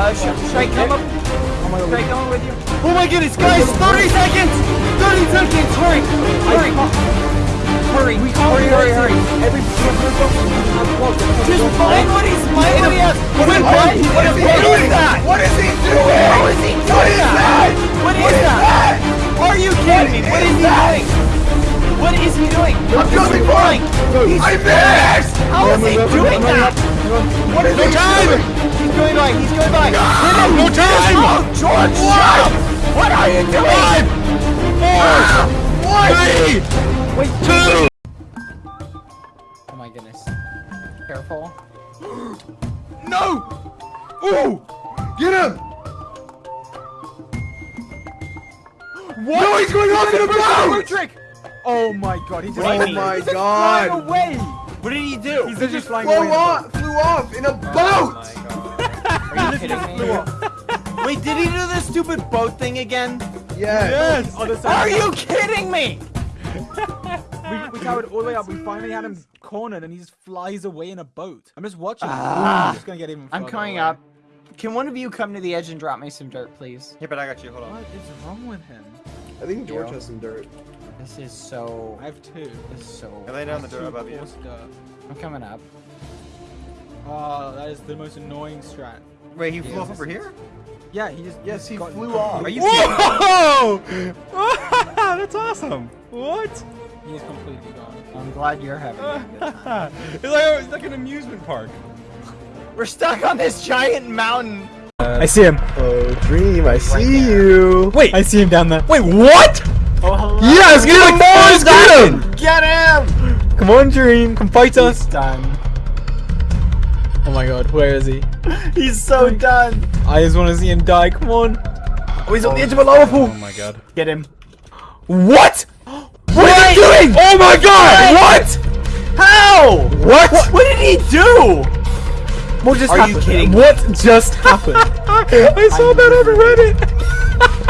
Uh, should, should I come up? Oh my Should I come with you? Oh my goodness, guys! 30 seconds! 30 seconds! Hurry! Hurry! Hurry! We hurry! Hurry! Hurry! Every Just find what he's at. What What is what? he What is doing? doing that? What is he doing? How is he doing that? What is that? Are you kidding me? What is he doing? What is he doing? I'm flying. for I missed! How is he doing that? What is No he time! doing? He's going by. He's going by. Him. No time! Oh, George, up! What are you doing? Four! Three! Wait, Two! Oh my goodness. Careful. No! Ooh! Get him! What? No, he's going off in a boat! trick! Oh my god, he just Oh Amy. my he's flying god! away! What did he do? He's just flying Flew away. in a off, flew off in a boat! Are you kidding me? Wait, did he do the stupid boat thing again? Yeah. Yes! On the side. Are you kidding me? We, we towered all the way up. We finally had him cornered, and he just flies away in a boat. I'm just watching. him. Ah. I'm just gonna get even. I'm coming away. up. Can one of you come to the edge and drop me some dirt, please? Yeah, but I got you. Hold on. What is wrong with him? I think George Yo. has some dirt. This is so. I have two. This is so. I lay down the dirt above you. coarse dirt. I'm coming up. Oh, that is the most annoying strat. Wait, he flew off over here? Yeah, he just. Yes, he got- flew off. Are you kidding? Whoa! That's awesome. What? He's completely gone. I'm glad you're having a good time. it's, like, oh, it's like an amusement park. We're stuck on this giant mountain. I see him. Oh, Dream, I see there. you. Wait, I see him down there. Wait, what? Oh, hello. Yes, get him, boys, get him! Get him! Come on, Dream, come fight He's us. done. Oh my god, where is he? He's so done. I just want to see him die. Come on. Oh, he's on the oh edge of a lava pool. Oh my god. Get him. What? What are you doing? Oh my god! What? How? What? What did he do? What just Are you happened? kidding? What just happened? I saw that on Reddit.